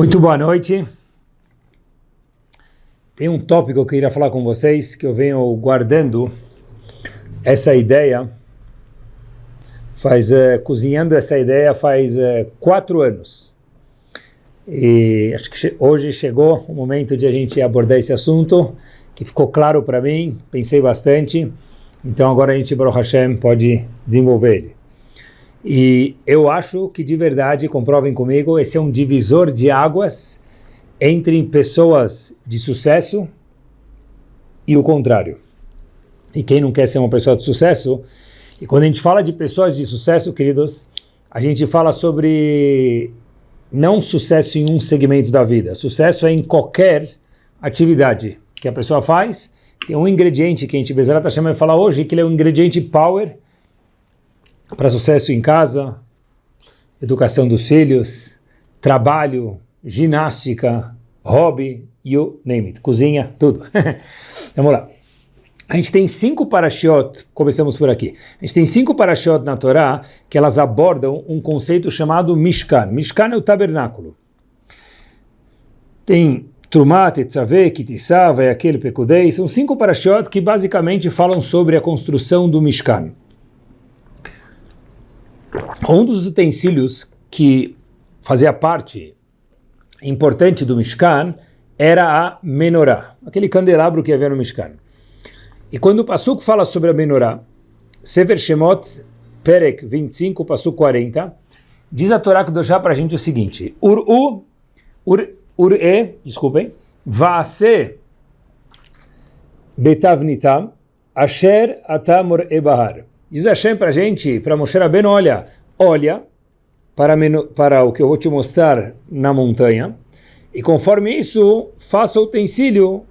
Muito boa noite. Tem um tópico que eu queria falar com vocês, que eu venho guardando essa ideia, faz, uh, cozinhando essa ideia faz uh, quatro anos. E acho que che hoje chegou o momento de a gente abordar esse assunto, que ficou claro para mim, pensei bastante, então agora a gente, Baruch Hashem, pode desenvolver ele. E eu acho que de verdade, comprovem comigo, esse é um divisor de águas entre pessoas de sucesso e o contrário. E quem não quer ser uma pessoa de sucesso, e quando a gente fala de pessoas de sucesso, queridos, a gente fala sobre não sucesso em um segmento da vida, sucesso é em qualquer atividade que a pessoa faz, tem um ingrediente que a gente, Bezerat Hashem, vai falar hoje, que ele é um ingrediente power, para sucesso em casa, educação dos filhos, trabalho, ginástica, hobby, you name it, cozinha, tudo. Vamos lá. A gente tem cinco parashiot, começamos por aqui. A gente tem cinco parashiot na Torá que elas abordam um conceito chamado Mishkan. Mishkan é o tabernáculo. Tem Trumat, Tetzaveh, Kitisava, aquele Pekudei. São cinco parashiot que basicamente falam sobre a construção do Mishkan. Um dos utensílios que fazia parte importante do Mishkan era a menorá, aquele candelabro que havia no Mishkan. E quando o Pasuk fala sobre a menorá, Sefer Shemot, Perek 25, Pasuk 40, diz a Torá que deixar para a gente o seguinte, Ur-u, Ur-e, desculpem, Vaase Betavnitam, Asher Atamor Ebahar. Diz Hashem para a gente, para Moshe Rabbeinu, olha, olha para, para o que eu vou te mostrar na montanha, e conforme isso, faça o utensílio,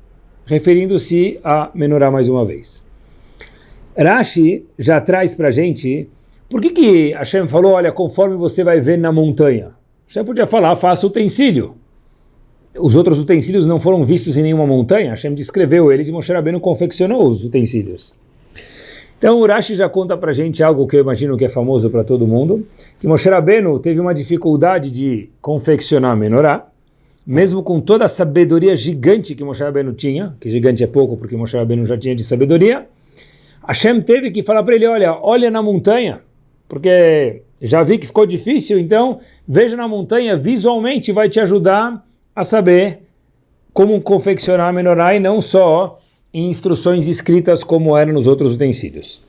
referindo-se a menorá mais uma vez. Rashi já traz para a gente, por que que Hashem falou, olha, conforme você vai ver na montanha? Hashem podia falar, faça utensílio. Os outros utensílios não foram vistos em nenhuma montanha, Hashem descreveu eles e Moshe Rabbeinu confeccionou os utensílios. Então o Rashi já conta para gente algo que eu imagino que é famoso para todo mundo, que Moshe Rabbeinu teve uma dificuldade de confeccionar a menorá, mesmo com toda a sabedoria gigante que Moshe Rabbeinu tinha, que gigante é pouco porque Moshe Rabbeinu já tinha de sabedoria, Hashem teve que falar para ele, olha, olha na montanha, porque já vi que ficou difícil, então veja na montanha, visualmente vai te ajudar a saber como confeccionar a menorá e não só instruções escritas como eram nos outros utensílios.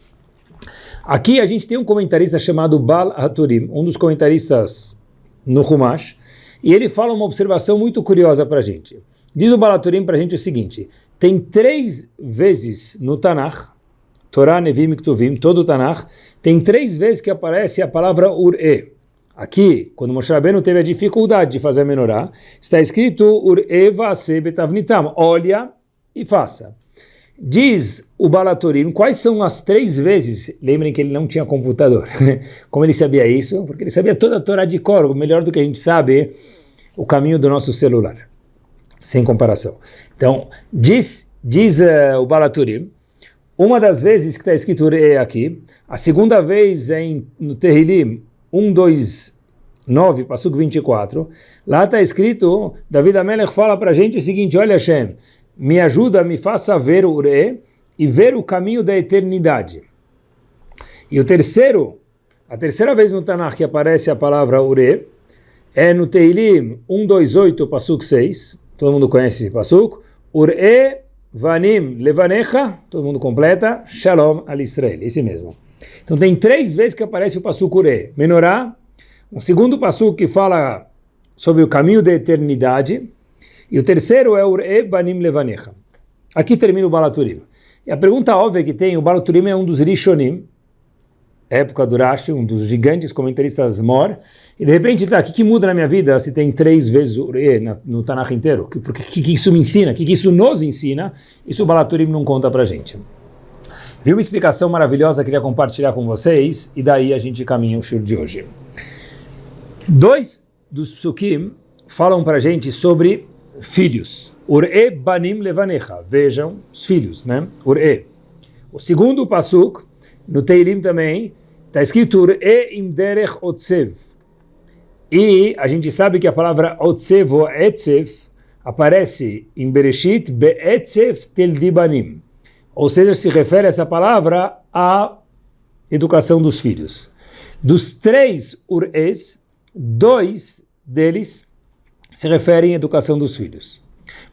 Aqui a gente tem um comentarista chamado Bal Haturim, um dos comentaristas no Humash, e ele fala uma observação muito curiosa para a gente. Diz o Bal Haturim para a gente o seguinte, tem três vezes no Tanakh, Torá, Nevim e Ktuvim, todo o Tanakh, tem três vezes que aparece a palavra Ur-E. Aqui, quando Moshe Rabbeinu teve a dificuldade de fazer a menorá, está escrito Ur-E vase betavnitam, olha e faça. Diz o Balatorim, quais são as três vezes, lembrem que ele não tinha computador, como ele sabia isso? Porque ele sabia toda a Torá de cor, melhor do que a gente sabe o caminho do nosso celular, sem comparação. Então, diz, diz uh, o Balaturim, uma das vezes que está escrito é aqui, a segunda vez é em, no Terrilim 1, 2, 9, Passuco 24, lá está escrito, David Amelech fala para a gente o seguinte, olha Hashem, me ajuda, me faça ver o Ure e ver o caminho da eternidade. E o terceiro, a terceira vez no Tanakh que aparece a palavra Ure, é no Teilim 128, Pasuk 6, todo mundo conhece esse Pasuk, Ure vanim levanecha, todo mundo completa, Shalom al Israel, esse mesmo. Então tem três vezes que aparece o Pasuk Ure, Menorá, um segundo Pasuk que fala sobre o caminho da eternidade, e o terceiro é Ure Banim Levanecha. Aqui termina o Balaturim. E a pergunta óbvia que tem, o Balaturim é um dos Rishonim, época do Rashi, um dos gigantes comentaristas Mor, e de repente, tá, o que, que muda na minha vida se tem três vezes Ure no Tanakh inteiro? O que, que, que, isso me ensina? O que, que isso nos ensina? Isso o Balaturim não conta pra gente. Vi uma explicação maravilhosa, queria compartilhar com vocês, e daí a gente caminha o shur de hoje. Dois dos psukim falam para gente sobre filhos. Ure banim levanecha. Vejam os filhos, né? Ure. O segundo pasuk, no Teilim também, está escrito Ure imderech otsev. E a gente sabe que a palavra otsevo etzef aparece em Bereshit be'etzef tel dibanim. Ou seja, se refere essa palavra à educação dos filhos. Dos três ur'es, dois deles se referem à educação dos filhos.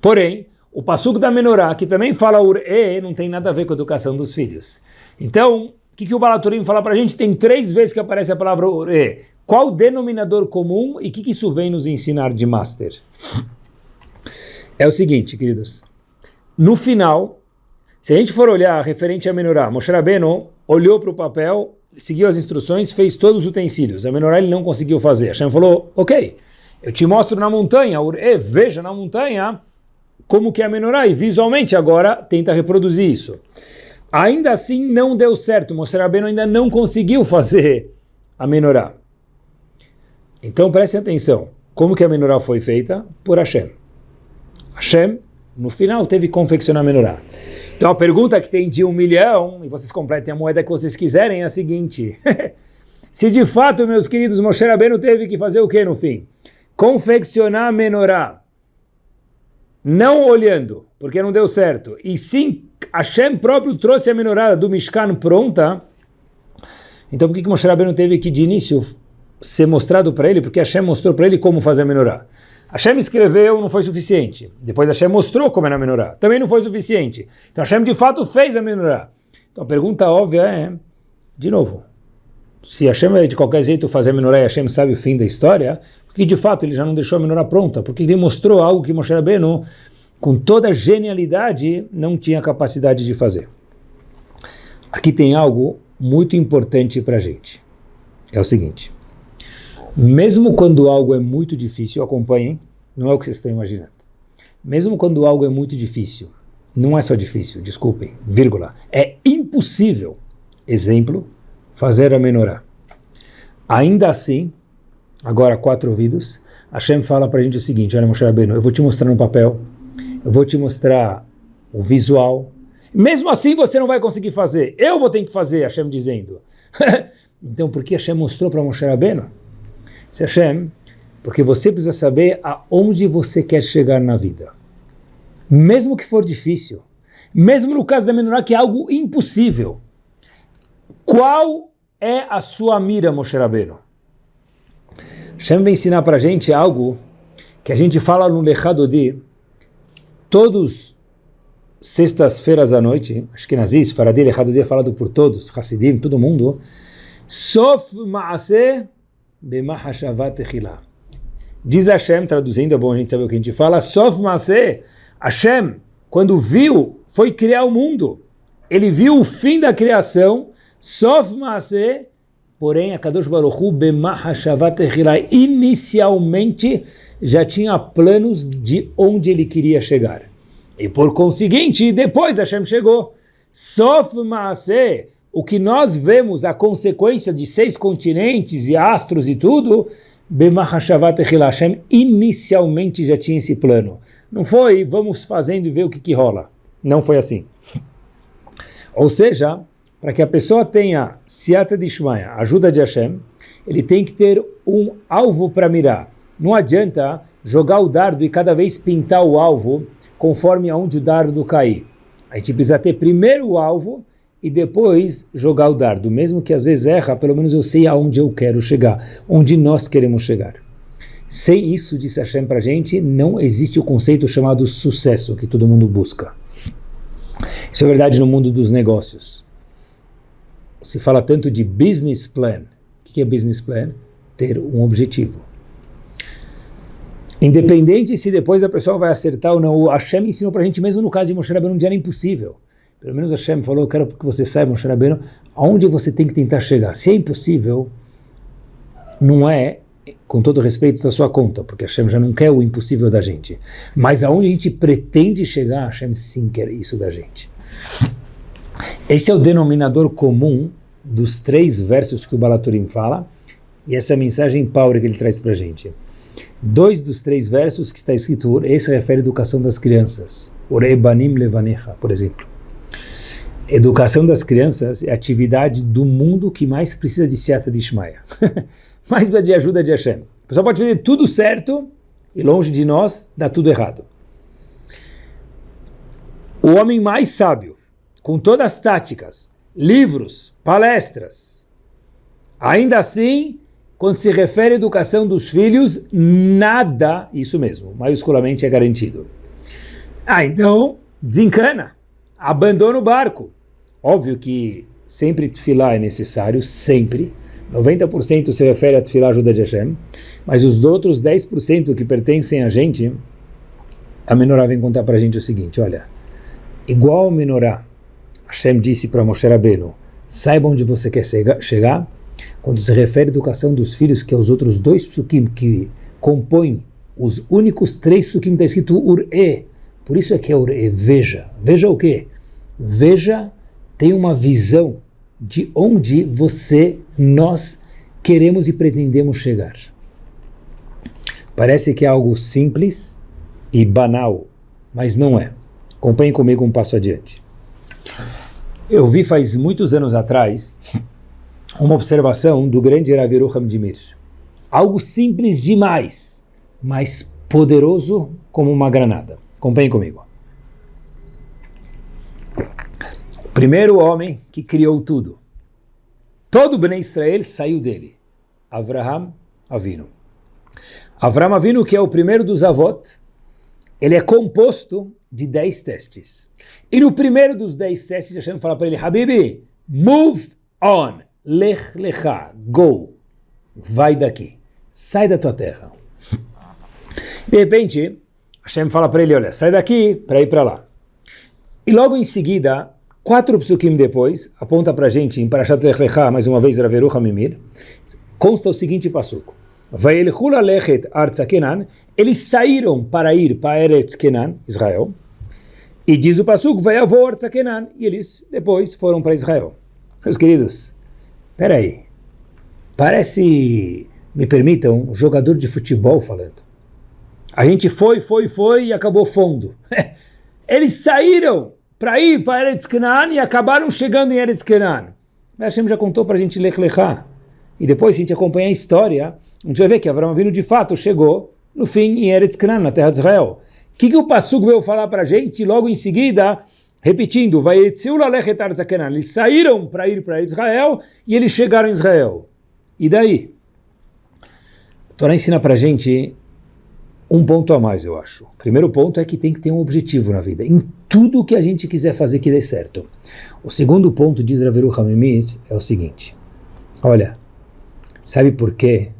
Porém, o Passuco da Menorá, que também fala ur'e, não tem nada a ver com a educação dos filhos. Então, o que, que o Balaturim fala para a gente? Tem três vezes que aparece a palavra ur'e. Qual o denominador comum e o que, que isso vem nos ensinar de Master? É o seguinte, queridos. No final, se a gente for olhar referente a Menorá, Moshe Rabbeinu olhou para o papel, seguiu as instruções, fez todos os utensílios. A Menorá ele não conseguiu fazer. Hashem falou, ok, eu te mostro na montanha, e veja na montanha como que é a Menorá, e visualmente agora tenta reproduzir isso. Ainda assim não deu certo, Moshe Rabbeinu ainda não conseguiu fazer a Menorá. Então prestem atenção, como que a Menorá foi feita? Por Hashem. Hashem, no final, teve que confeccionar a Menorá. Então a pergunta que tem de um milhão, e vocês completem a moeda que vocês quiserem, é a seguinte. Se de fato, meus queridos, Moshe Rabbeinu teve que fazer o que no fim? Confeccionar a Menorá. Não olhando, porque não deu certo. E sim, Hashem próprio trouxe a Menorá do Mishkan pronta. Então por que, que Moshe Rabbeinu teve que de início ser mostrado para ele? Porque Hashem mostrou para ele como fazer a Menorá. Hashem escreveu, não foi suficiente. Depois Hashem mostrou como é na menorá. Também não foi suficiente. Então Hashem de fato fez a menorá. Então a pergunta óbvia é, de novo, se Hashem é de qualquer jeito fazer a menorá e Hashem sabe o fim da história, porque de fato ele já não deixou a menorá pronta? Porque ele mostrou algo que Moshe Rabbeinu, com toda genialidade, não tinha capacidade de fazer. Aqui tem algo muito importante para a gente. É o seguinte. Mesmo quando algo é muito difícil, acompanhem, não é o que vocês estão imaginando. Mesmo quando algo é muito difícil, não é só difícil, desculpem, vírgula, é impossível, exemplo, fazer a menorá. Ainda assim, agora quatro ouvidos, Hashem fala para a gente o seguinte, olha Moshe Rabbeinu, eu vou te mostrar no papel, eu vou te mostrar o visual, mesmo assim você não vai conseguir fazer, eu vou ter que fazer, Hashem dizendo. então por que Hashem mostrou para Moshe Rabbeinu? Se Hashem, porque você precisa saber aonde você quer chegar na vida. Mesmo que for difícil, mesmo no caso da menorá que é algo impossível. Qual é a sua mira, Moshe Rabbeinu? Hashem vai ensinar para a gente algo que a gente fala no Lechadodi, todos sextas-feiras à noite, acho que Nazis, Faradi, Lechadodi é falado por todos, Hassidim, todo mundo, Sof Maaseh Diz Hashem, traduzindo, é bom a gente saber o que a gente fala, Sof Maseh, Hashem, quando viu, foi criar o mundo. Ele viu o fim da criação, Sof Maseh, porém, a Kadosh Baruch Hu, inicialmente já tinha planos de onde ele queria chegar. E por conseguinte, depois Hashem chegou. Sof Maseh, o que nós vemos, a consequência de seis continentes e astros e tudo, Bemachashavat Hashem inicialmente já tinha esse plano. Não foi, vamos fazendo e ver o que, que rola. Não foi assim. Ou seja, para que a pessoa tenha Siata de Shmaya, ajuda de Hashem, ele tem que ter um alvo para mirar. Não adianta jogar o dardo e cada vez pintar o alvo conforme aonde o dardo cair. A gente precisa ter primeiro o alvo e depois jogar o dardo. Mesmo que às vezes erra, pelo menos eu sei aonde eu quero chegar, onde nós queremos chegar. Sem isso, disse Hashem para a gente, não existe o conceito chamado sucesso que todo mundo busca. Isso é verdade no mundo dos negócios. Se fala tanto de business plan. O que é business plan? Ter um objetivo. Independente se depois a pessoa vai acertar ou não, o Hashem ensinou para a gente, mesmo no caso de Moshe Rabbeinu, dia era impossível. Pelo menos Hashem falou, eu quero que você saiba, Moshe Rabbeinu, aonde você tem que tentar chegar. Se é impossível, não é com todo respeito da sua conta, porque Hashem já não quer o impossível da gente. Mas aonde a gente pretende chegar, Hashem sim quer isso da gente. Esse é o denominador comum dos três versos que o Balaturim fala, e essa é mensagem power que ele traz para a gente. Dois dos três versos que está escrito, esse refere à educação das crianças. Orebanim levanecha, por exemplo. Educação das crianças é a atividade do mundo que mais precisa de Seata de Ishmael. mais de ajuda de Hashem. A pessoa pode fazer tudo certo e longe de nós dá tudo errado. O homem mais sábio, com todas as táticas, livros, palestras, ainda assim, quando se refere à educação dos filhos, nada, isso mesmo, maiusculamente é garantido. Ah, então, desencana, abandona o barco. Óbvio que sempre tefilá é necessário, sempre. 90% se refere a tefilá ajuda de Hashem, mas os outros 10% que pertencem a gente, a menorá vem contar para a gente o seguinte, olha, igual a menorá, Hashem disse para Moshe Rabbeinu, saiba onde você quer chegar, quando se refere à educação dos filhos, que é os outros dois psukim que compõem os únicos três psukim, está escrito ur-e, por isso é que é ur-e, veja, veja o quê? Veja, tem uma visão de onde você, nós, queremos e pretendemos chegar. Parece que é algo simples e banal, mas não é. Acompanhe comigo um passo adiante. Eu vi faz muitos anos atrás uma observação do grande Raviru Hamdimir. Algo simples demais, mas poderoso como uma granada. Acompanhe comigo. Primeiro homem que criou tudo. Todo Bnei Israel saiu dele. Avraham Avinu. Avram Avinu, que é o primeiro dos avot, ele é composto de 10 testes. E no primeiro dos 10 testes, Hashem fala para ele, Habibi, move on, lech lecha, go, vai daqui, sai da tua terra. De repente, Hashem fala para ele, olha, sai daqui para ir para lá. E logo em seguida, quatro psukim depois, aponta para a gente em Parashat Lech Lecha, mais uma vez, Raveru Hamimir, consta o seguinte passuco. Eles saíram para ir para Eretz Kenan, Israel. E diz o Pasuk, Vayavor Kenan. E eles depois foram para Israel. Meus queridos, peraí. Parece, me permitam, um jogador de futebol falando. A gente foi, foi, foi e acabou fundo. Eles saíram para ir para Eretz Kenan e acabaram chegando em Eretz Kenan. Hashem já contou para a gente Lech Lechá. E depois, se a gente acompanhar a história, a gente vai ver que Avram Avinu de fato chegou no fim em Eretz Canaan, na terra de Israel. O que, que o Passuk veio falar para a gente? Logo em seguida, repetindo, vai eles saíram para ir para Israel e eles chegaram em Israel. E daí? Torá ensina para a gente um ponto a mais, eu acho. O primeiro ponto é que tem que ter um objetivo na vida, em tudo que a gente quiser fazer que dê certo. O segundo ponto, diz Raveru Hamimir, é o seguinte, olha, Sabe por quê?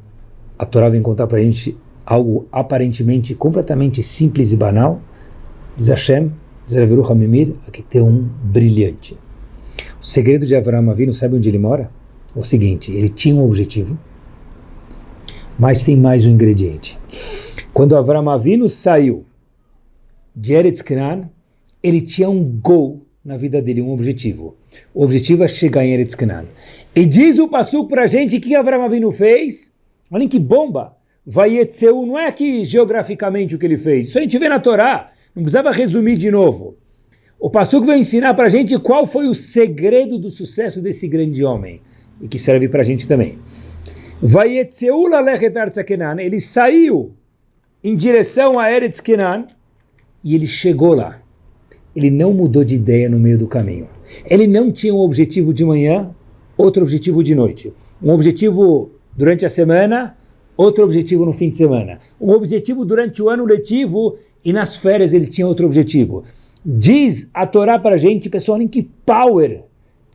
A Torá vem contar para a gente algo aparentemente completamente simples e banal? Diz Hashem, diz Raviru Hamimir, aqui tem um brilhante. O segredo de Avraham Avinu, sabe onde ele mora? O seguinte, ele tinha um objetivo, mas tem mais um ingrediente. Quando Avraham Avinu saiu de Eretz Canaan, ele tinha um gol na vida dele, um objetivo. O objetivo é chegar em Eretz Canaan. E diz o Passuco para a gente que Avram Avinu fez. Olhem que bomba! Vaietzeu não é aqui geograficamente o que ele fez. Isso a gente vê na Torá. Não precisava resumir de novo. O Passuco vai ensinar para a gente qual foi o segredo do sucesso desse grande homem. E que serve para a gente também. Vaietzeu. Ele saiu em direção a Eretz Kenan e ele chegou lá. Ele não mudou de ideia no meio do caminho. Ele não tinha um objetivo de manhã outro objetivo de noite. Um objetivo durante a semana, outro objetivo no fim de semana. Um objetivo durante o ano letivo e nas férias ele tinha outro objetivo. Diz a Torá para a gente, pessoal, em que power,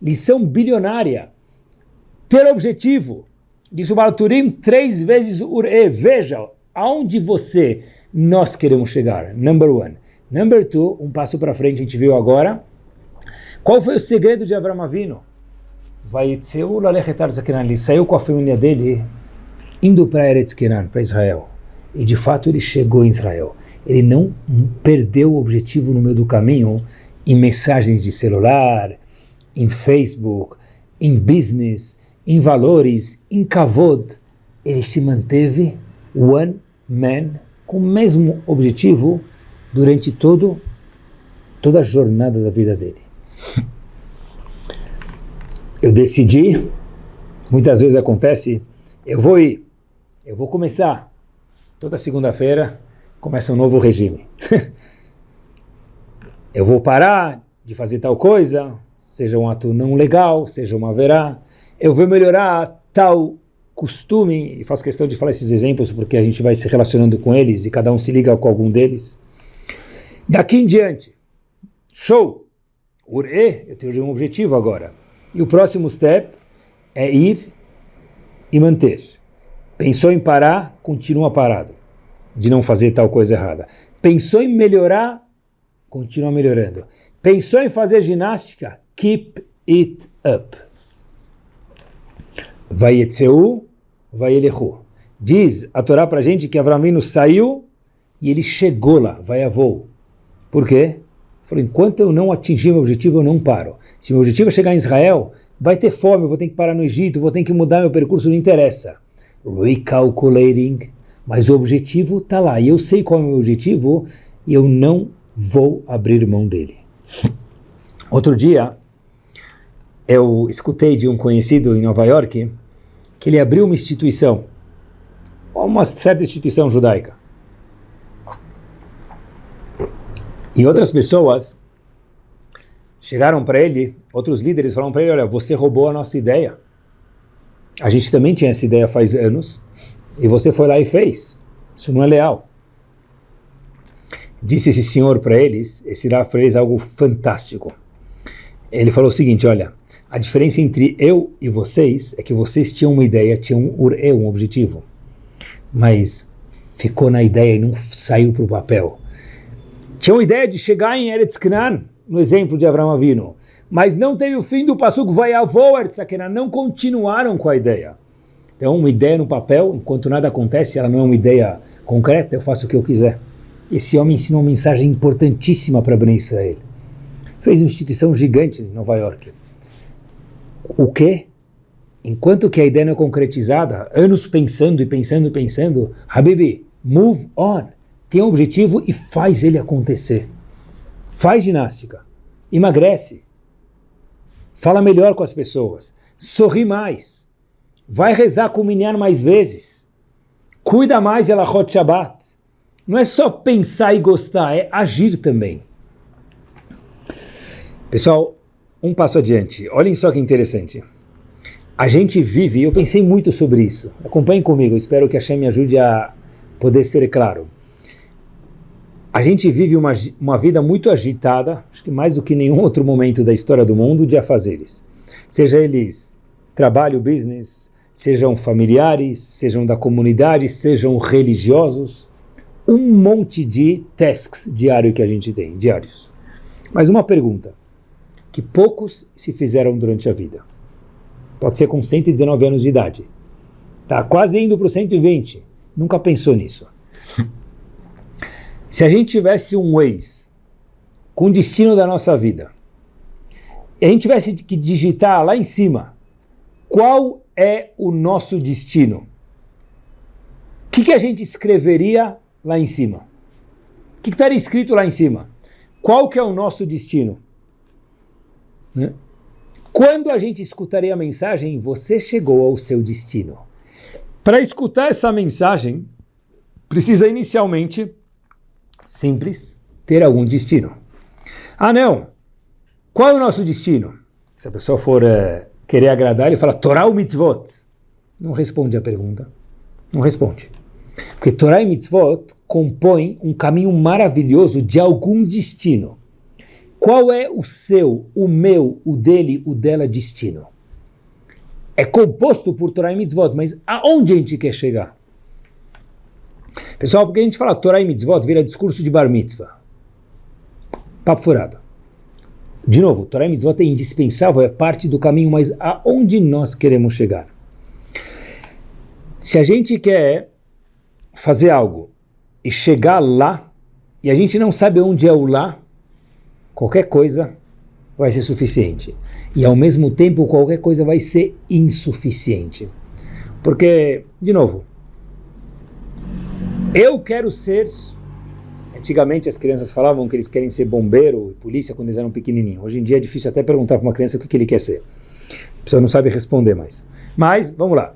lição bilionária, ter objetivo. Diz o Balturim três vezes ure. Veja, aonde você, nós queremos chegar. Number one. Number two, um passo para frente, a gente viu agora. Qual foi o segredo de Avram Avinu? Vaitzeu lalechetar zakenan. Ele saiu com a família dele indo para Eretz Kenan, para Israel. E de fato ele chegou em Israel. Ele não perdeu o objetivo no meio do caminho em mensagens de celular, em Facebook, em business, em valores, em kavod. Ele se manteve one man com o mesmo objetivo durante todo, toda a jornada da vida dele eu decidi, muitas vezes acontece, eu vou ir, eu vou começar. Toda segunda-feira começa um novo regime. eu vou parar de fazer tal coisa, seja um ato não legal, seja uma verá. Eu vou melhorar tal costume, e faço questão de falar esses exemplos porque a gente vai se relacionando com eles e cada um se liga com algum deles. Daqui em diante, show! Ure, eu tenho um objetivo agora. E o próximo step é ir e manter. Pensou em parar, continua parado, de não fazer tal coisa errada. Pensou em melhorar, continua melhorando. Pensou em fazer ginástica, keep it up. Vayetzeu, vayelechu. Diz a Torá para gente que Avramino saiu e ele chegou lá, vai a voo. Por quê? Falou, enquanto eu não atingir meu objetivo, eu não paro. Se meu objetivo é chegar em Israel, vai ter fome, eu vou ter que parar no Egito, vou ter que mudar meu percurso, não interessa recalculating, mas o objetivo está lá, e eu sei qual é o meu objetivo, e eu não vou abrir mão dele. Outro dia, eu escutei de um conhecido em Nova York, que ele abriu uma instituição, uma certa instituição judaica. E outras pessoas chegaram para ele, outros líderes falaram para ele, olha, você roubou a nossa ideia. A gente também tinha essa ideia faz anos, e você foi lá e fez. Isso não é leal. Disse esse senhor para eles, esse lá fez algo fantástico. Ele falou o seguinte, olha, a diferença entre eu e vocês é que vocês tinham uma ideia, tinham um um objetivo, mas ficou na ideia e não saiu para o papel. Tinham ideia de chegar em Eretz Canaan, no exemplo de Abraão Avino, mas não teve o fim do passuco, vai avô Eretzakená, não continuaram com a ideia. Então, uma ideia no papel, enquanto nada acontece, ela não é uma ideia concreta, eu faço o que eu quiser. Esse homem ensinou uma mensagem importantíssima para Ben Israel. Fez uma instituição gigante em Nova York. O quê? Enquanto que a ideia não é concretizada, anos pensando e pensando e pensando, Habibi, move on. Tem um objetivo e faz ele acontecer. Faz ginástica, emagrece, fala melhor com as pessoas, sorri mais, vai rezar com o Minyan mais vezes, cuida mais de Alachot Shabbat. Não é só pensar e gostar, é agir também. Pessoal, um passo adiante. Olhem só que interessante. A gente vive, eu pensei muito sobre isso. Acompanhem comigo, espero que a Shem me ajude a poder ser claro. A gente vive uma, uma vida muito agitada, acho que mais do que nenhum outro momento da história do mundo, de afazeres. Seja eles trabalho, business, sejam familiares, sejam da comunidade, sejam religiosos. Um monte de tasks diários que a gente tem, diários. Mas uma pergunta, que poucos se fizeram durante a vida. Pode ser com 119 anos de idade. Está quase indo para o 120. Nunca pensou nisso. Se a gente tivesse um Waze com o destino da nossa vida, e a gente tivesse que digitar lá em cima, qual é o nosso destino? O que, que a gente escreveria lá em cima? O que, estaria escrito lá em cima? Qual que é o nosso destino? Né? Quando a gente escutaria a mensagem, você chegou ao seu destino. Para escutar essa mensagem, precisa inicialmente simples, ter algum destino. Ah, não! Qual é o nosso destino? Se a pessoa for é, querer agradar, ele fala Torah ou mitzvot? Não responde a pergunta. Não responde. Porque Torah e mitzvot compõem um caminho maravilhoso de algum destino. Qual é o seu, o meu, o dele, o dela destino? É composto por Torah e mitzvot, mas aonde a gente quer chegar? Pessoal, porque a gente fala Torah e Mitzvot vira discurso de Bar Mitzvah. Papo furado. De novo, Torah e Mitzvot é indispensável, é parte do caminho, mas aonde nós queremos chegar? Se a gente quer fazer algo e chegar lá, e a gente não sabe onde é o lá, qualquer coisa vai ser suficiente. E ao mesmo tempo, qualquer coisa vai ser insuficiente. Porque, de novo, eu quero ser. Antigamente as crianças falavam que eles querem ser bombeiro e polícia quando eles eram pequenininhos. Hoje em dia é difícil até perguntar para uma criança o que, que ele quer ser. A pessoa não sabe responder mais. Mas, vamos lá.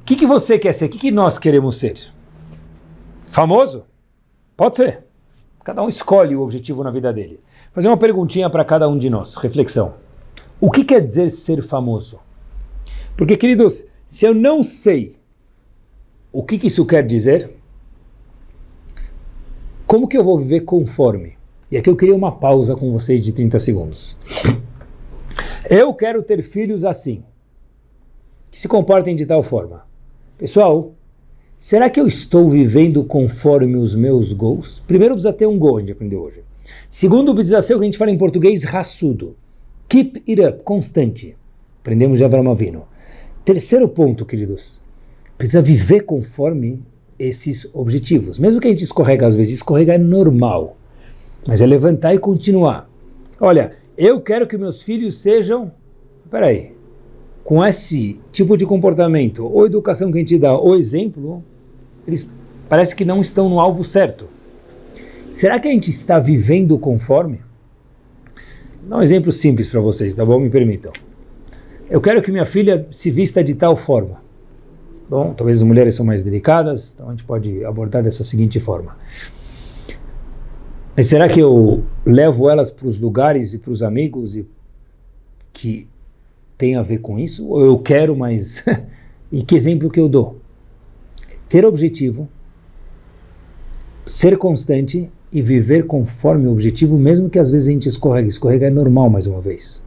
O que, que você quer ser? O que, que nós queremos ser? Famoso? Pode ser. Cada um escolhe o objetivo na vida dele. Vou fazer uma perguntinha para cada um de nós, reflexão. O que quer dizer ser famoso? Porque, queridos, se eu não sei o que, que isso quer dizer, como que eu vou viver conforme? E aqui eu queria uma pausa com vocês de 30 segundos. Eu quero ter filhos assim, que se comportem de tal forma. Pessoal, será que eu estou vivendo conforme os meus goals? Primeiro precisa ter um goal, a gente aprendeu hoje. Segundo precisa ser o que a gente fala em português, raçudo. Keep it up, constante. Aprendemos de Avram Avino. Terceiro ponto, queridos, precisa viver conforme esses objetivos. Mesmo que a gente escorrega às vezes, escorregar é normal, mas é levantar e continuar. Olha, eu quero que meus filhos sejam, peraí, com esse tipo de comportamento, ou educação que a gente dá, ou exemplo, eles parece que não estão no alvo certo. Será que a gente está vivendo conforme? Dar um exemplo simples para vocês, tá bom? Me permitam. Eu quero que minha filha se vista de tal forma. Bom, talvez as mulheres são mais delicadas, então a gente pode abordar dessa seguinte forma. Mas será que eu levo elas para os lugares e para os amigos e que tem a ver com isso? Ou eu quero, mas... e que exemplo que eu dou? Ter objetivo, ser constante e viver conforme o objetivo, mesmo que às vezes a gente escorrega. Escorrega é normal, mais uma vez.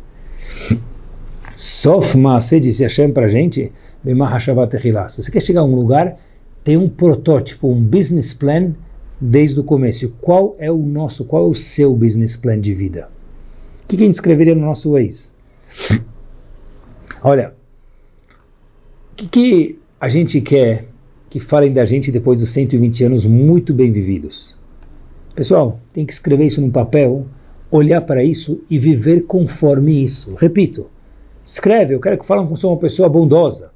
Sof Maaseh disse Hashem para a gente, se você quer chegar a um lugar, tem um protótipo, um business plan desde o começo. Qual é o nosso, qual é o seu business plan de vida? O que, a gente escreveria no nosso Waze? Olha, o que, que a gente quer que falem da gente depois dos 120 anos muito bem vividos? Pessoal, tem que escrever isso num papel, olhar para isso e viver conforme isso. Repito, Escreve, eu quero que falem que sou uma pessoa bondosa.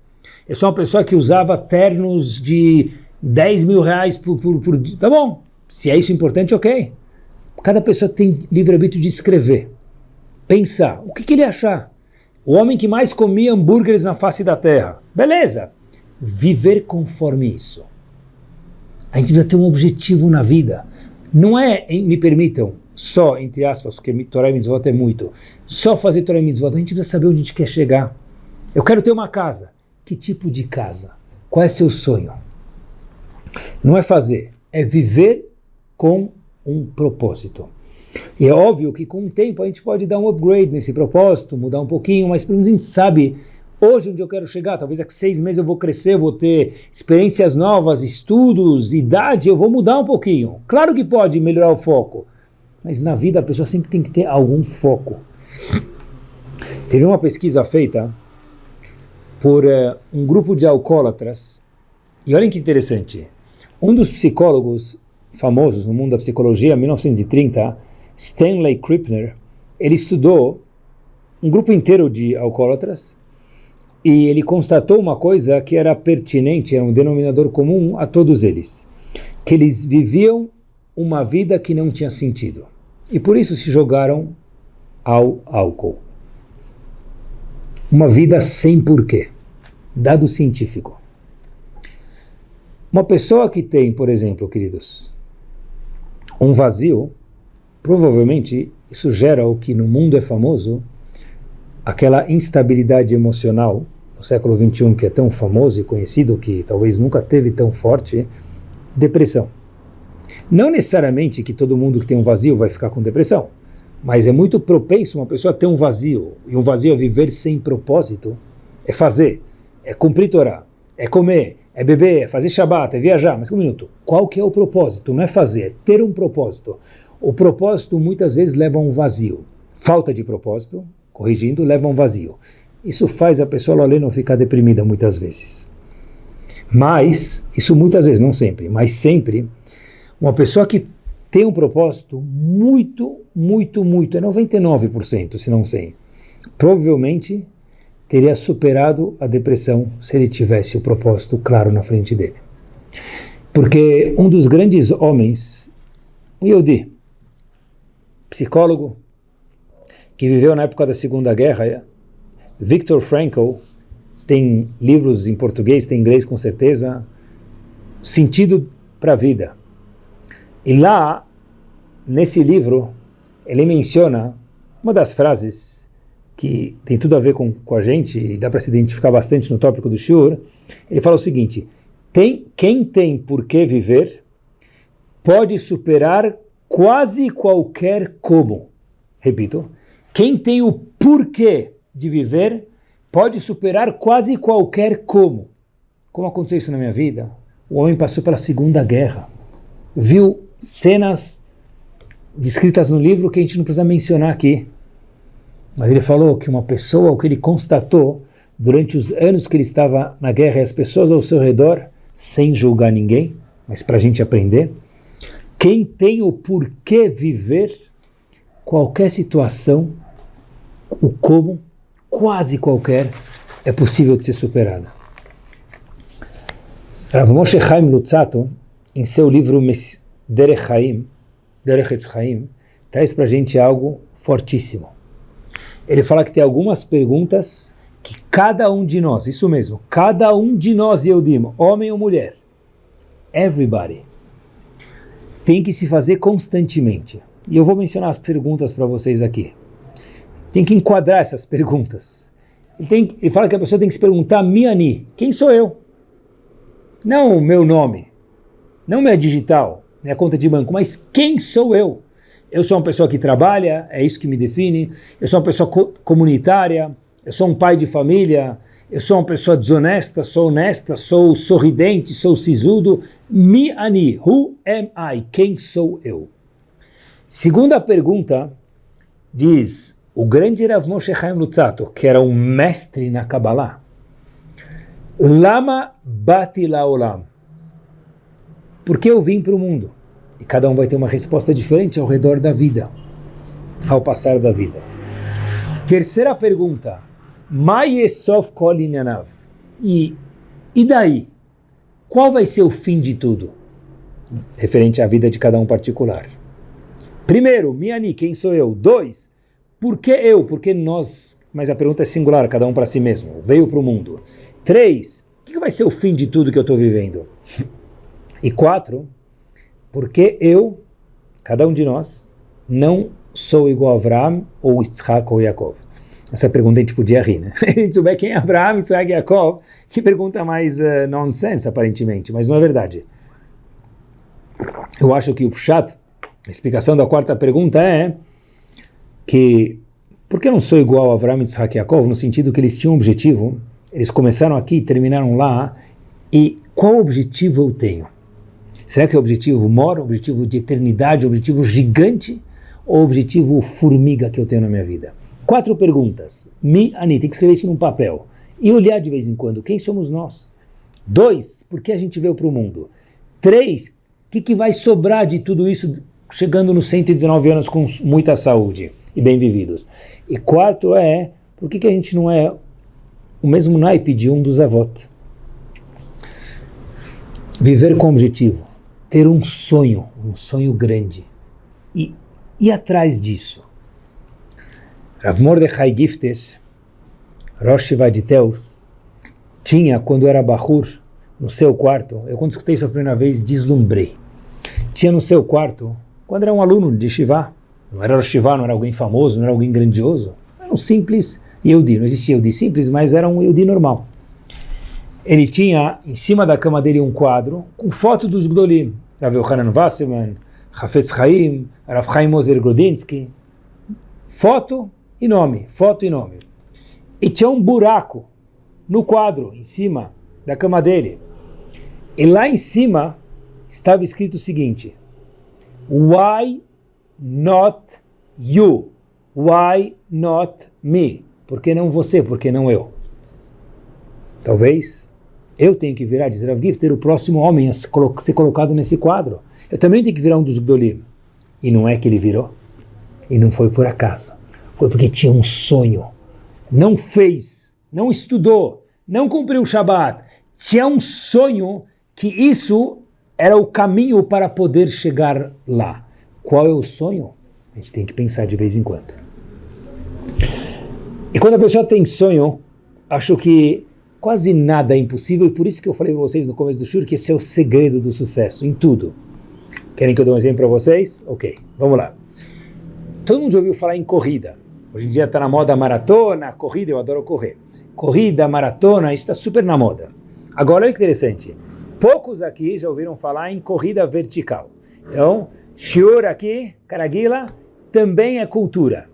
Eu sou uma pessoa que usava ternos de 10 mil reais por, por, por dia. Tá bom, se é isso importante, ok. Cada pessoa tem livre-arbítrio de escrever. Pensar, o que, que ele achar? O homem que mais comia hambúrgueres na face da terra. Beleza. Viver conforme isso. A gente precisa ter um objetivo na vida. Não é, me permitam, só, entre aspas, porque Torah e Mitzvot é muito, só fazer Torah e Mitzvot, a gente precisa saber onde a gente quer chegar. Eu quero ter uma casa. Que tipo de casa? Qual é seu sonho? Não é fazer, é viver com um propósito. E é óbvio que com o tempo a gente pode dar um upgrade nesse propósito, mudar um pouquinho, mas pelo menos a gente sabe hoje onde eu quero chegar. Talvez daqui seis meses eu vou crescer, vou ter experiências novas, estudos, idade, eu vou mudar um pouquinho. Claro que pode melhorar o foco, mas na vida a pessoa sempre tem que ter algum foco. Teve uma pesquisa feita por uh, um grupo de alcoólatras, e olhem que interessante, um dos psicólogos famosos no mundo da psicologia, em 1930, Stanley Krippner, ele estudou um grupo inteiro de alcoólatras e ele constatou uma coisa que era pertinente, era um denominador comum a todos eles, que eles viviam uma vida que não tinha sentido e por isso se jogaram ao álcool. Uma vida sem porquê, dado científico. Uma pessoa que tem, por exemplo, queridos, um vazio, provavelmente isso gera o que no mundo é famoso, aquela instabilidade emocional no século XXI que é tão famoso e conhecido, que talvez nunca teve tão forte, depressão. Não necessariamente que todo mundo que tem um vazio vai ficar com depressão, mas é muito propenso uma pessoa ter um vazio, e um vazio é viver sem propósito, é fazer, é cumprir Torá, é comer, é beber, é fazer Shabbat, é viajar. Mas um minuto, qual que é o propósito? Não é fazer, é ter um propósito. O propósito muitas vezes leva a um vazio. Falta de propósito, corrigindo, leva a um vazio. Isso faz a pessoa ali não ficar deprimida muitas vezes. Mas, isso muitas vezes, não sempre, mas sempre, uma pessoa que tem um propósito muito, muito, muito, é 99%, se não 100%, provavelmente teria superado a depressão se ele tivesse o propósito claro na frente dele. Porque um dos grandes homens, um Yodi, psicólogo, que viveu na época da Segunda Guerra, Viktor Frankl, tem livros em português, tem em inglês com certeza, Sentido para a Vida. E lá, nesse livro, ele menciona uma das frases que tem tudo a ver com, com a gente e dá para se identificar bastante no tópico do Shur. Ele fala o seguinte, tem, quem tem por que viver pode superar quase qualquer como. Repito, quem tem o porquê de viver pode superar quase qualquer como. Como aconteceu isso na minha vida? O homem passou pela Segunda Guerra, viu cenas descritas no livro que a gente não precisa mencionar aqui. Mas ele falou que uma pessoa, o que ele constatou durante os anos que ele estava na guerra e as pessoas ao seu redor, sem julgar ninguém, mas para a gente aprender, quem tem o porquê viver, qualquer situação, o como, quase qualquer, é possível de ser superada. Rav Moshe Chaim Lutzato, em seu livro Derech Chaim, Derech Chaim, traz para a gente algo fortíssimo. Ele fala que tem algumas perguntas que cada um de nós, isso mesmo, cada um de nós, eu digo, homem ou mulher, everybody, tem que se fazer constantemente. E eu vou mencionar as perguntas para vocês aqui. Tem que enquadrar essas perguntas. Ele, tem, ele fala que a pessoa tem que se perguntar, Miani, quem sou eu? Não o meu nome, não minha digital, minha conta de banco, mas quem sou eu? Eu sou uma pessoa que trabalha, é isso que me define. Eu sou uma pessoa co comunitária, eu sou um pai de família, eu sou uma pessoa desonesta, sou honesta, sou sorridente, sou sisudo. Mi ani, who am I? Quem sou eu? Segunda pergunta, diz o grande Rav Moshe Chaim Lutzato, que era um mestre na Kabbalah. Lama bati laolam. Por que eu vim para o mundo? E cada um vai ter uma resposta diferente ao redor da vida, ao passar da vida. Terceira pergunta. E, e daí? Qual vai ser o fim de tudo? Referente à vida de cada um particular. Primeiro, Miani, quem sou eu? Dois, por que eu? Por que nós? Mas a pergunta é singular, cada um para si mesmo. Veio para o mundo. Três, o que vai ser o fim de tudo que eu estou vivendo? E quatro, porque eu, cada um de nós, não sou igual a Abraham ou Yitzhak ou Yaakov? Essa pergunta a gente podia rir, né? A gente quem é Abraham, Yitzhak e Yaakov, que pergunta mais uh, nonsense, aparentemente, mas não é verdade. Eu acho que o Pshat, a explicação da quarta pergunta é que, por que não sou igual a Abraham, Yitzhak e Yaakov, no sentido que eles tinham um objetivo, eles começaram aqui, terminaram lá, e qual objetivo eu tenho? Será que é objetivo maior, objetivo de eternidade, objetivo gigante ou objetivo formiga que eu tenho na minha vida? Quatro perguntas. Mi, Ani, tem que escrever isso num papel. E olhar de vez em quando, quem somos nós? Dois, por que a gente veio para o mundo? Três, o que, que vai sobrar de tudo isso chegando nos 119 anos com muita saúde e bem vividos? E quarto é, por que, que a gente não é o mesmo naipe de um dos avós? Viver com objetivo ter um sonho, um sonho grande, e ir atrás disso. Rav Mordechai Gifter, Rosh Vaditeus, tinha, quando era Bahur, no seu quarto, eu quando escutei isso a primeira vez, deslumbrei. Tinha no seu quarto, quando era um aluno de Shiva, não era Shiva, não era alguém famoso, não era alguém grandioso, era um simples Yehudi, não existia Yehudi simples, mas era um Yehudi normal ele tinha em cima da cama dele um quadro com foto dos Gdolim. Rav Yohanan Wasserman, Hafetz Chaim, Rav Chaim Moser Grodinsky. Foto e nome, foto e nome. E tinha um buraco no quadro, em cima da cama dele. E lá em cima estava escrito o seguinte, Why not you? Why not me? Por que não você? Por que não eu? Talvez eu tenho que virar, diz Rav Gifter, o próximo homem a ser colocado nesse quadro. Eu também tenho que virar um dos Gdolim. E não é que ele virou. E não foi por acaso. Foi porque tinha um sonho. Não fez, não estudou, não cumpriu o Shabat. Tinha um sonho que isso era o caminho para poder chegar lá. Qual é o sonho? A gente tem que pensar de vez em quando. E quando a pessoa tem sonho, acho que quase nada é impossível e por isso que eu falei para vocês no começo do show que esse é o segredo do sucesso, em tudo. Querem que eu dê um exemplo para vocês? Ok, vamos lá. Todo mundo já ouviu falar em corrida. Hoje em dia está na moda maratona, corrida, eu adoro correr. Corrida, maratona, isso está super na moda. Agora, olha que interessante. Poucos aqui já ouviram falar em corrida vertical. Então, shiur aqui, Caraguila, também é cultura.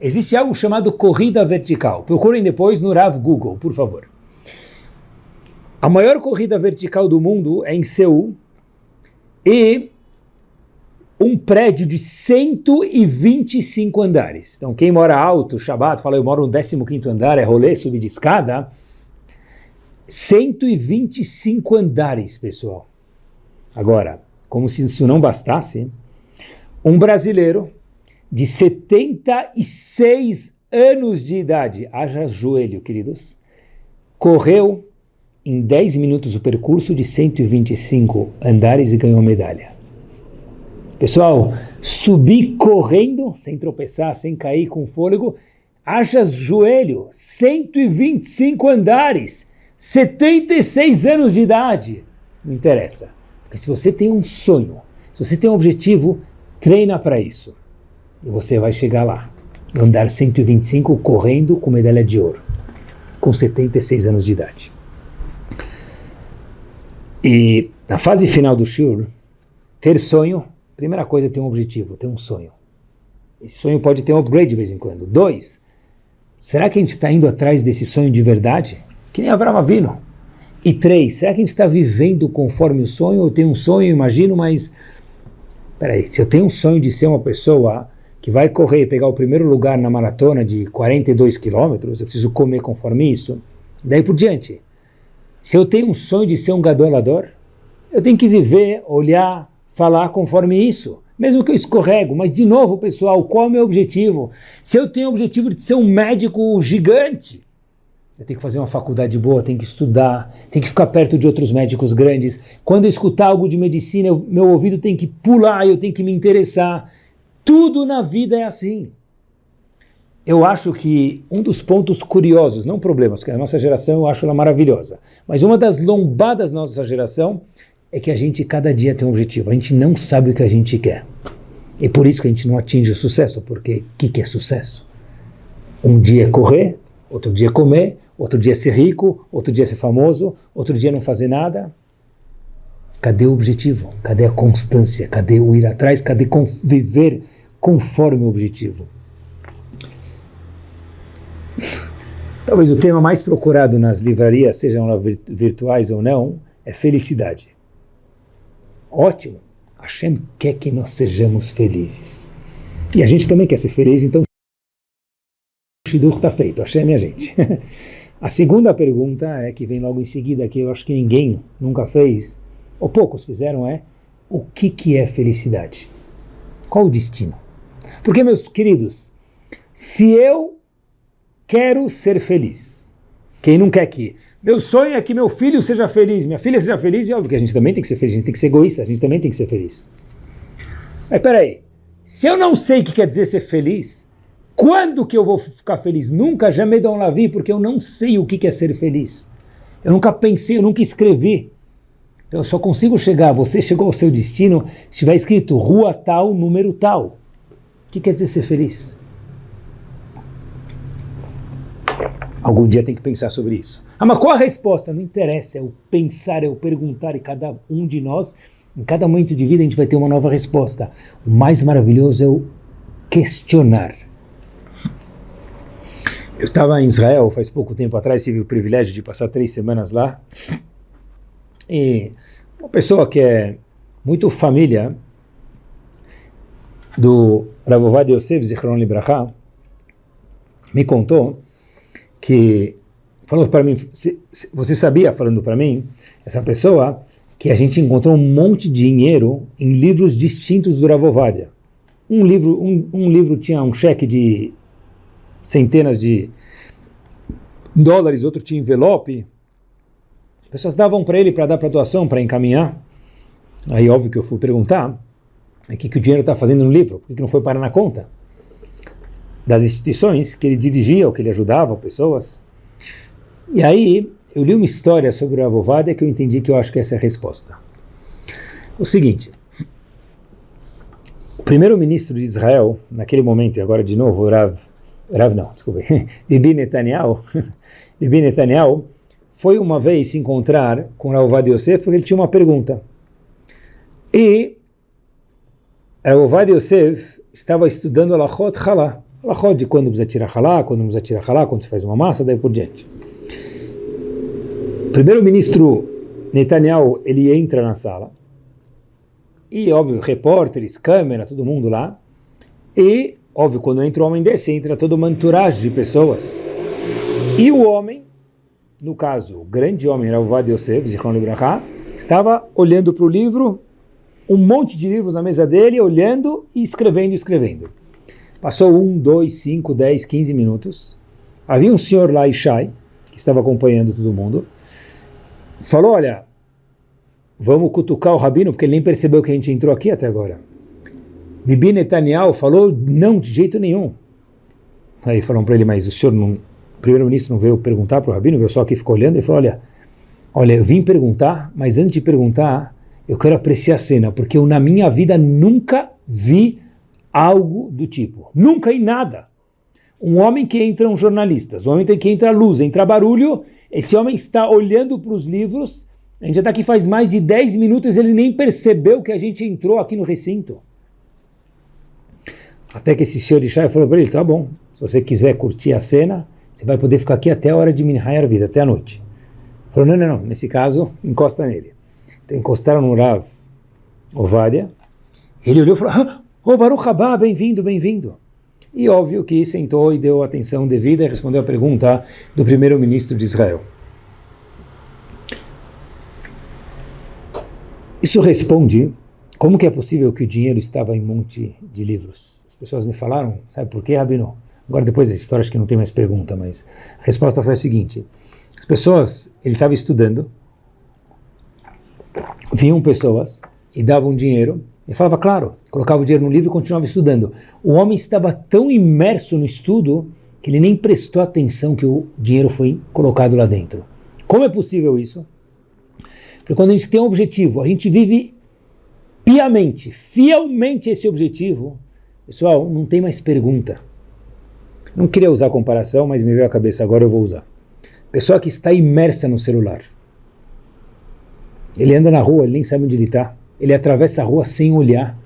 Existe algo chamado corrida vertical. Procurem depois no Rav Google, por favor. A maior corrida vertical do mundo é em Seul e um prédio de 125 andares. Então, quem mora alto, Shabbat, fala, eu moro no 15º andar, é rolê, subir de escada. 125 andares, pessoal. Agora, como se isso não bastasse, um brasileiro de 76 anos de idade, haja joelho, queridos, correu em 10 minutos o percurso de 125 andares e ganhou medalha. Pessoal, subir correndo, sem tropeçar, sem cair com fôlego, haja joelho, 125 andares, 76 anos de idade. Não interessa. Porque se você tem um sonho, se você tem um objetivo, treina para isso. E você vai chegar lá. Andar 125 correndo com medalha de ouro. Com 76 anos de idade. E na fase final do Shur, ter sonho Primeira coisa é ter um objetivo, ter um sonho. Esse sonho pode ter um upgrade de vez em quando. Dois, será que a gente está indo atrás desse sonho de verdade? Que nem Avram Avino. E três, será que a gente está vivendo conforme o sonho? Eu tenho um sonho, imagino, mas... Peraí, se eu tenho um sonho de ser uma pessoa que vai correr e pegar o primeiro lugar na maratona de 42 quilômetros, eu preciso comer conforme isso. Daí por diante. Se eu tenho um sonho de ser um gadolador, eu tenho que viver, olhar, falar conforme isso. Mesmo que eu escorrego, mas de novo, pessoal, qual é o meu objetivo? Se eu tenho o objetivo de ser um médico gigante, eu tenho que fazer uma faculdade boa, tenho que estudar, tenho que ficar perto de outros médicos grandes. Quando eu escutar algo de medicina, eu, meu ouvido tem que pular, eu tenho que me interessar. Tudo na vida é assim. Eu acho que um dos pontos curiosos, não problemas, porque a nossa geração eu acho ela maravilhosa, mas uma das lombadas da nossa geração é que a gente cada dia tem um objetivo, a gente não sabe o que a gente quer. E por isso que a gente não atinge o sucesso, porque o que, que é sucesso? Um dia é correr, outro dia é comer, outro dia é ser rico, outro dia é ser famoso, outro dia não fazer nada. Cadê o objetivo? Cadê a constância? Cadê o ir atrás? Cadê viver conforme o objetivo? Talvez o tema mais procurado nas livrarias, sejam virtuais ou não, é felicidade. Ótimo. Hashem quer que nós sejamos felizes. E a gente também quer ser feliz, então o Shidur está feito. Hashem é a gente. a segunda pergunta é que vem logo em seguida, que eu acho que ninguém nunca fez, ou poucos fizeram, é o que, que é felicidade? Qual o destino? Porque, meus queridos, se eu quero ser feliz, quem não quer que meu sonho é que meu filho seja feliz, minha filha seja feliz, e óbvio que a gente também tem que ser feliz, a gente tem que ser egoísta, a gente também tem que ser feliz. Mas peraí, se eu não sei o que quer dizer ser feliz, quando que eu vou ficar feliz? Nunca, jamais dão la vie, porque eu não sei o que é ser feliz. Eu nunca pensei, eu nunca escrevi. Então eu só consigo chegar, você chegou ao seu destino, se tiver escrito rua tal, número tal. O que quer dizer ser feliz? Algum dia tem que pensar sobre isso. Ah, mas qual a resposta? Não interessa, é o pensar, é o perguntar, e cada um de nós, em cada momento de vida, a gente vai ter uma nova resposta. O mais maravilhoso é o questionar. Eu estava em Israel faz pouco tempo atrás, tive o privilégio de passar três semanas lá, e uma pessoa que é muito família do Ravovad Yosef Zichron Libraha me contou que falou para mim, você sabia, falando para mim, essa pessoa, que a gente encontrou um monte de dinheiro em livros distintos do Ravovadia. Um livro, um, um livro tinha um cheque de centenas de dólares, outro tinha envelope. Pessoas davam para ele para dar para doação, para encaminhar. Aí, óbvio que eu fui perguntar, o que, que o dinheiro está fazendo no livro? Por que, que não foi parar na conta? Das instituições que ele dirigia, ou que ele ajudava pessoas. E aí eu li uma história sobre o Avovadia que eu entendi que eu acho que essa é a resposta. O seguinte, o primeiro-ministro de Israel, naquele momento, e agora de novo, Rav, Rav não, desculpa, Bibi Netanyahu, Bibi Netanyahu, foi uma vez se encontrar com Rav Ovadia Yosef porque ele tinha uma pergunta. E Rav Ovadia Yosef estava estudando Lachot Halá, Lachot de quando precisa tirar Halá, quando não precisa tirar Halá, quando se faz uma massa, daí por diante. Primeiro-ministro Netanyahu, ele entra na sala, e, óbvio, repórteres, câmera, todo mundo lá. E, óbvio, quando entra um homem desse, entra toda uma entourage de pessoas. E o homem, no caso, o grande homem, Ravovad Yosef, Zichron Libraha, estava olhando para o livro, um monte de livros na mesa dele, olhando e escrevendo escrevendo. Passou um, dois, cinco, dez, quinze minutos. Havia um senhor lá, Ishai, que estava acompanhando todo mundo. Falou, olha, vamos cutucar o rabino, porque ele nem percebeu que a gente entrou aqui até agora. Bibi Netanyahu falou, não, de jeito nenhum. Aí falaram para ele, mas o senhor não, o primeiro-ministro não veio perguntar para o rabino, veio só aqui ficou olhando, ele falou, olha, olha, eu vim perguntar, mas antes de perguntar, eu quero apreciar a cena, porque eu na minha vida nunca vi algo do tipo. Nunca em nada. Um homem que entra um jornalistas, um homem que entra luz, entra barulho, esse homem está olhando para os livros a gente já está aqui faz mais de 10 minutos ele nem percebeu que a gente entrou aqui no recinto. Até que esse senhor de Shai falou para ele, tá bom, se você quiser curtir a cena, você vai poder ficar aqui até a hora de Minhai vida, até a noite. Falou, não, não, não, nesse caso, encosta nele. Então encostaram no Rav Ovadia, ele olhou e falou, ah, oh Baruch Haba, bem-vindo, bem-vindo. E óbvio que sentou e deu atenção devida e respondeu a pergunta do primeiro-ministro de Israel. Isso responde como que é possível que o dinheiro estava em um monte de livros. As pessoas me falaram, sabe por quê, Rabino? Agora depois dessa história acho que não tem mais pergunta, mas a resposta foi a seguinte. As pessoas, ele estava estudando, vinham pessoas e davam dinheiro, e falava, claro, colocava o dinheiro no livro e continuava estudando. O homem estava tão imerso no estudo que ele nem prestou atenção que o dinheiro foi colocado lá dentro. Como é possível isso? Porque quando a gente tem um objetivo, a gente vive piamente, fielmente esse objetivo, pessoal, não tem mais pergunta. Não queria usar comparação, mas me veio à cabeça, agora eu vou usar. Pessoa que está imersa no celular. Ele anda na rua, ele nem sabe onde ele está. Ele atravessa a rua sem olhar.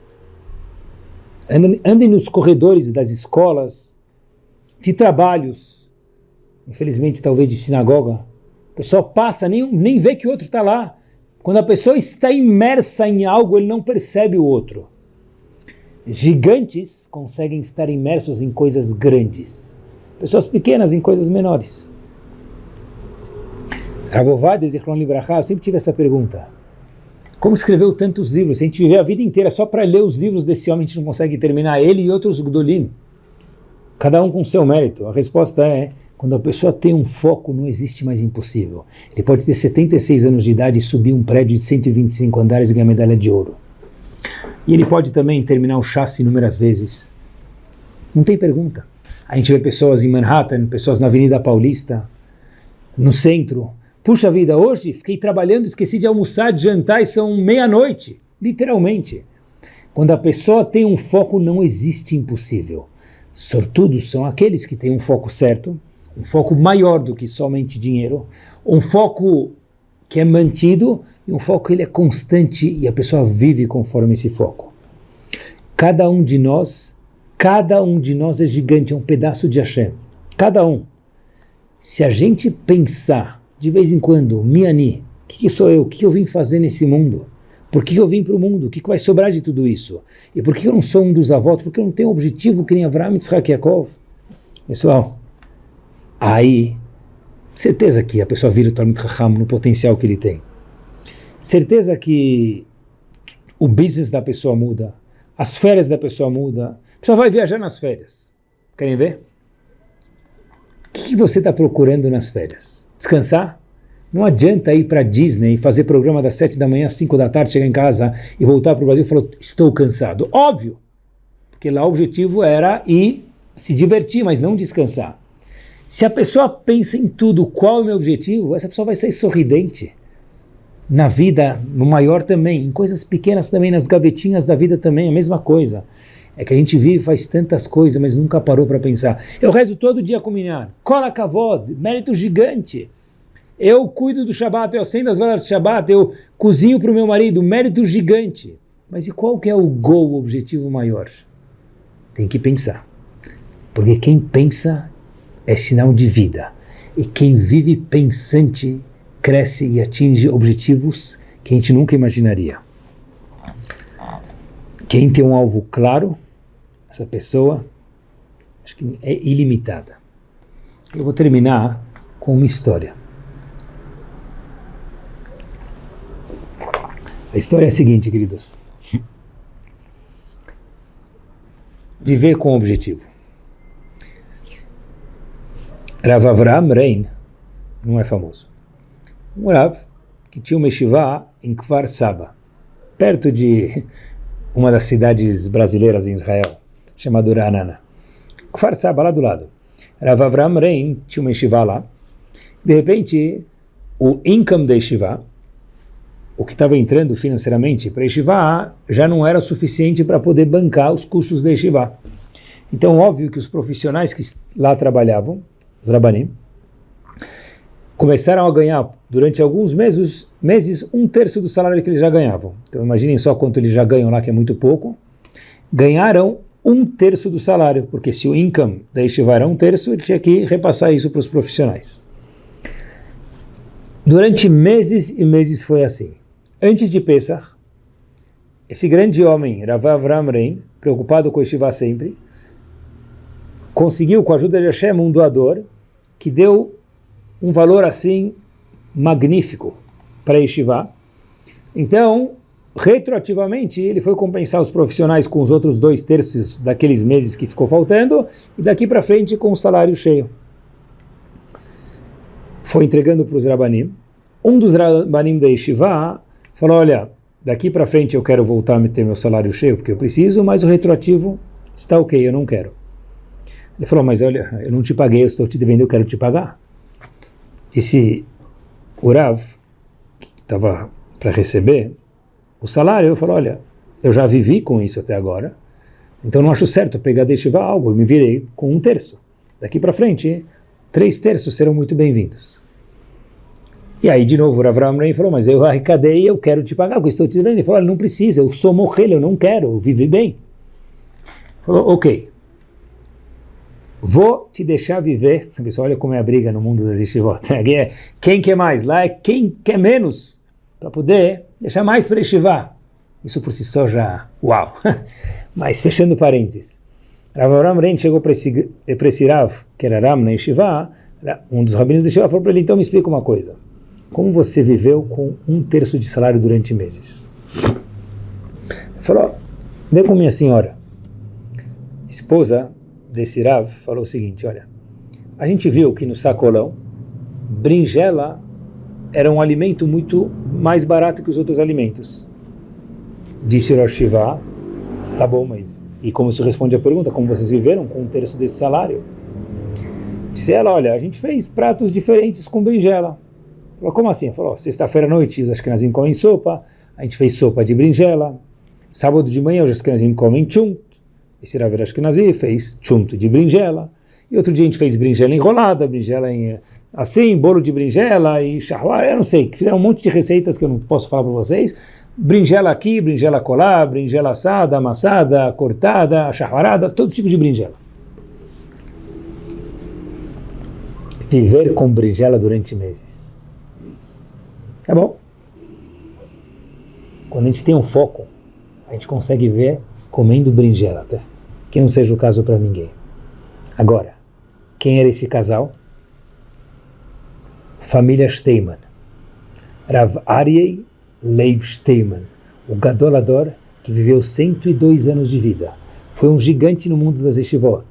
Andem, andem nos corredores das escolas, de trabalhos, infelizmente talvez de sinagoga. O pessoal passa, nem, nem vê que o outro está lá. Quando a pessoa está imersa em algo, ele não percebe o outro. Gigantes conseguem estar imersos em coisas grandes. Pessoas pequenas em coisas menores. Ravovad, Zichron Libraha, eu sempre tive essa pergunta. Como escreveu tantos livros? Se a gente viver a vida inteira só para ler os livros desse homem, a gente não consegue terminar ele e outros Gdolim. Cada um com seu mérito. A resposta é quando a pessoa tem um foco, não existe mais impossível. Ele pode ter 76 anos de idade e subir um prédio de 125 andares e ganhar medalha de ouro. E ele pode também terminar o chassi inúmeras vezes. Não tem pergunta. A gente vê pessoas em Manhattan, pessoas na Avenida Paulista, no centro. Puxa vida, hoje fiquei trabalhando, esqueci de almoçar, de jantar e são meia-noite. Literalmente. Quando a pessoa tem um foco, não existe impossível. Sortudos são aqueles que têm um foco certo um foco maior do que somente dinheiro, um foco que é mantido e um foco que ele é constante e a pessoa vive conforme esse foco. Cada um de nós, cada um de nós é gigante, é um pedaço de Hashem. Cada um. Se a gente pensar de vez em quando, Miani, o que, que, sou eu? O que, que eu vim fazer nesse mundo? Por que, que eu vim para o mundo? O que, vai sobrar de tudo isso? E por que eu não sou um dos avós? Porque eu não tenho objetivo que nem Avraham Yitzhak Yaakov? Pessoal, aí certeza que a pessoa vira o Talmud Raham no potencial que ele tem. Certeza que o business da pessoa muda, as férias da pessoa muda, a pessoa vai viajar nas férias. Querem ver? O que você está procurando nas férias? Descansar? Não adianta ir para Disney, fazer programa das sete da manhã às cinco da tarde, chegar em casa e voltar para o Brasil e falar, estou cansado. Óbvio, porque lá o objetivo era ir se divertir, mas não descansar. Se a pessoa pensa em tudo, qual é o meu objetivo, essa pessoa vai sair sorridente. Na vida, no maior também, em coisas pequenas também, nas gavetinhas da vida também, a mesma coisa. É que a gente vive, faz tantas coisas, mas nunca parou para pensar. Eu rezo todo dia com minhar. Cola kavod, mérito gigante. Eu cuido do Shabat, eu acendo as velas do Shabat, eu cozinho para o meu marido, mérito gigante. Mas e qual que é o gol, o objetivo maior? Tem que pensar. Porque quem pensa é sinal de vida. E quem vive pensante cresce e atinge objetivos que a gente nunca imaginaria. Quem tem um alvo claro, essa pessoa, acho que é ilimitada. Eu vou terminar com uma história. A história é a seguinte, queridos. Viver com objetivo. Rav Avram Rein não é famoso. Um Rav que tinha uma yeshiva em Kfar Saba, perto de uma das cidades brasileiras em Israel, chamada Ranana. Kfar Saba, lá do lado. Rav Avram Rein tinha uma yeshiva lá. De repente, o income da yeshiva o que estava entrando financeiramente para Yeshiva já não era suficiente para poder bancar os custos da Yeshiva. Então, óbvio que os profissionais que lá trabalhavam, os Rabanim, começaram a ganhar durante alguns meses, meses um terço do salário que eles já ganhavam. Então, imaginem só quanto eles já ganham lá, que é muito pouco. Ganharam um terço do salário, porque se o income da Yeshiva era um terço, ele tinha que repassar isso para os profissionais. Durante meses e meses foi assim. Antes de Pesach, esse grande homem, Rav Avram Rein, preocupado com Yeshiva sempre, conseguiu, com a ajuda de Hashem, um doador que deu um valor assim magnífico para Yeshiva. Então, retroativamente, ele foi compensar os profissionais com os outros dois terços daqueles meses que ficou faltando e daqui para frente com o salário cheio. Foi entregando para os Rabanim. Um dos Rabanim da Yeshiva falou, olha, daqui para frente eu quero voltar a ter meu salário cheio, porque eu preciso, mas o retroativo está ok, eu não quero. Ele falou, mas olha, eu não te paguei, eu estou te devendo, eu quero te pagar. Esse Urav, que estava para receber o salário, eu falou, olha, eu já vivi com isso até agora, então não acho certo pegar deixar algo, eu me virei com um terço. Daqui para frente, três terços serão muito bem-vindos. E aí, de novo, o Avram Rein falou, mas eu arrecadei eu quero te pagar, porque estou te devendo. Ele falou, não precisa, eu sou morrer, eu não quero, eu vivi bem. Falou, ok, vou te deixar viver. Pessoal, olha como é a briga no mundo das yeshivot. Aqui é quem quer mais, lá é quem quer menos, para poder deixar mais para yeshivá. Isso por si só já, uau. Mas fechando parênteses, Rav Rein chegou para esse, esse Rav, que era Ram na yeshivá, um dos rabinos da yeshivá falou para ele, então me explica uma coisa. Como você viveu com um terço de salário durante meses? Ele falou, vem com minha senhora. Esposa desse Rav falou o seguinte, olha, a gente viu que no sacolão, brinjela era um alimento muito mais barato que os outros alimentos. Disse Rosh Shiva, tá bom, mas... E como isso responde a pergunta, como vocês viveram com um terço desse salário? Disse ela, olha, a gente fez pratos diferentes com brinjela. Falou, como assim? Falou, sexta-feira à noite os Ashkenazim comem sopa, a gente fez sopa de brinjela, sábado de manhã os Ashkenazim comem chunt, esse Rav Ashkenazi fez chunt de brinjela, e outro dia a gente fez brinjela enrolada, brinjela em, assim, bolo de brinjela e charroar, eu não sei, fizeram um monte de receitas que eu não posso falar para vocês, brinjela aqui, brinjela colar, brinjela assada, amassada, cortada, charroarada, todo tipo de brinjela. Viver com brinjela durante meses. Tá bom? Quando a gente tem um foco, a gente consegue ver comendo berinjela até. Que não seja o caso para ninguém. Agora, quem era esse casal? Família Steiman. Rav Aryeh Leib Steiman, o gadolador que viveu 102 anos de vida. Foi um gigante no mundo das yeshivot.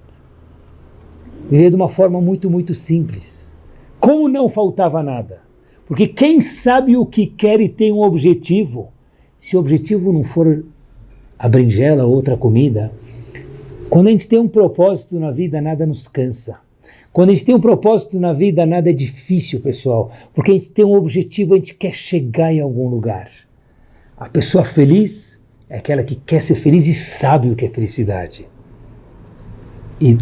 Viveu de uma forma muito, muito simples. Como não faltava nada? Porque quem sabe o que quer e tem um objetivo, se o objetivo não for a berinjela ou outra comida, quando a gente tem um propósito na vida, nada nos cansa. Quando a gente tem um propósito na vida, nada é difícil, pessoal, porque a gente tem um objetivo, a gente quer chegar em algum lugar. A pessoa feliz é aquela que quer ser feliz e sabe o que é felicidade. E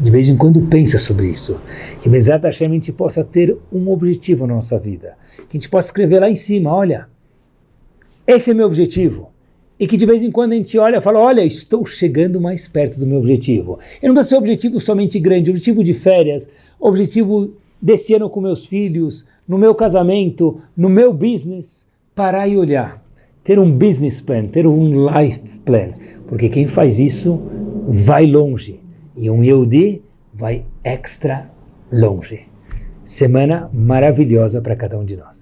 de vez em quando pensa sobre isso. Que Bezat Hashem a gente possa ter um objetivo na nossa vida. Que a gente possa escrever lá em cima, olha, esse é meu objetivo. E que de vez em quando a gente olha e fala, olha, estou chegando mais perto do meu objetivo. E não precisa ser objetivo somente grande, objetivo de férias, objetivo desse ano com meus filhos, no meu casamento, no meu business. Parar e olhar ter um business plan, ter um life plan, porque quem faz isso vai longe e um Yehudi vai extra longe. Semana maravilhosa para cada um de nós.